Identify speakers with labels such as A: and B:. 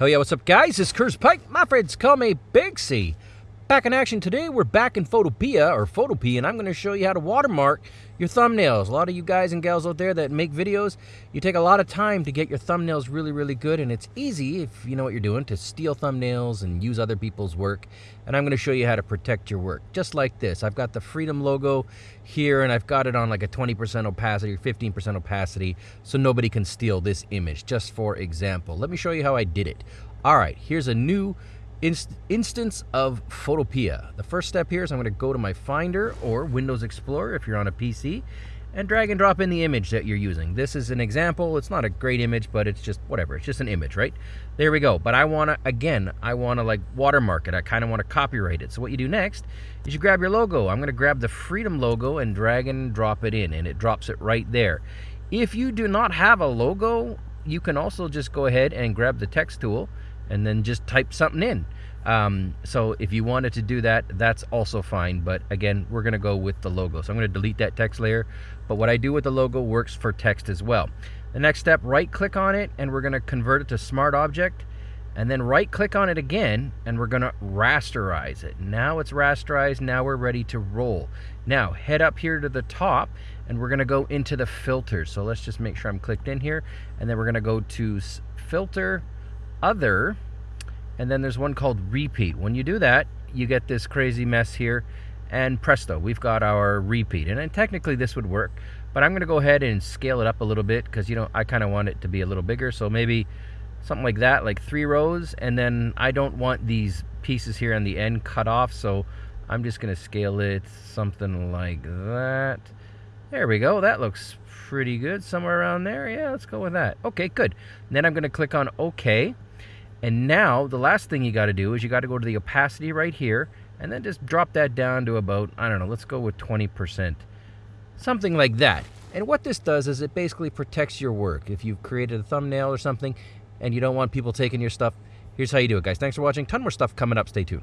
A: Hell yeah, what's up, guys? It's Curse Pike. My friends call me Big C. Back in action today, we're back in Photopea, uh, or Photopea, and I'm going to show you how to watermark your thumbnails. A lot of you guys and gals out there that make videos, you take a lot of time to get your thumbnails really, really good, and it's easy, if you know what you're doing, to steal thumbnails and use other people's work. And I'm going to show you how to protect your work, just like this. I've got the Freedom logo here, and I've got it on like a 20% opacity or 15% opacity, so nobody can steal this image, just for example. Let me show you how I did it. All right, here's a new inst instance of Photopea. The first step here is I'm going to go to my Finder or Windows Explorer if you're on a PC and drag and drop in the image that you're using. This is an example. It's not a great image, but it's just whatever. It's just an image, right? There we go. But I want to, again, I want to like watermark it. I kind of want to copyright it. So what you do next is you grab your logo. I'm going to grab the Freedom logo and drag and drop it in, and it drops it right there. If you do not have a logo, you can also just go ahead and grab the text tool and then just type something in. Um, so if you wanted to do that, that's also fine. But again, we're going to go with the logo. So I'm going to delete that text layer. But what I do with the logo works for text as well. The next step, right click on it and we're going to convert it to smart object. And then right click on it again and we're going to rasterize it. Now it's rasterized. Now we're ready to roll. Now head up here to the top and we're going to go into the filters. So let's just make sure I'm clicked in here. And then we're going to go to filter other, and then there's one called repeat. When you do that, you get this crazy mess here, and presto, we've got our repeat. And technically this would work, but I'm gonna go ahead and scale it up a little bit because you know I kind of want it to be a little bigger. So maybe something like that, like three rows, and then I don't want these pieces here on the end cut off, so I'm just gonna scale it something like that. There we go, that looks pretty good, somewhere around there. Yeah, let's go with that. Okay, good. Then I'm gonna click on okay. And now the last thing you got to do is you got to go to the opacity right here and then just drop that down to about, I don't know, let's go with 20%. Something like that. And what this does is it basically protects your work. If you've created a thumbnail or something and you don't want people taking your stuff, here's how you do it, guys. Thanks for watching. Ton more stuff coming up. Stay tuned.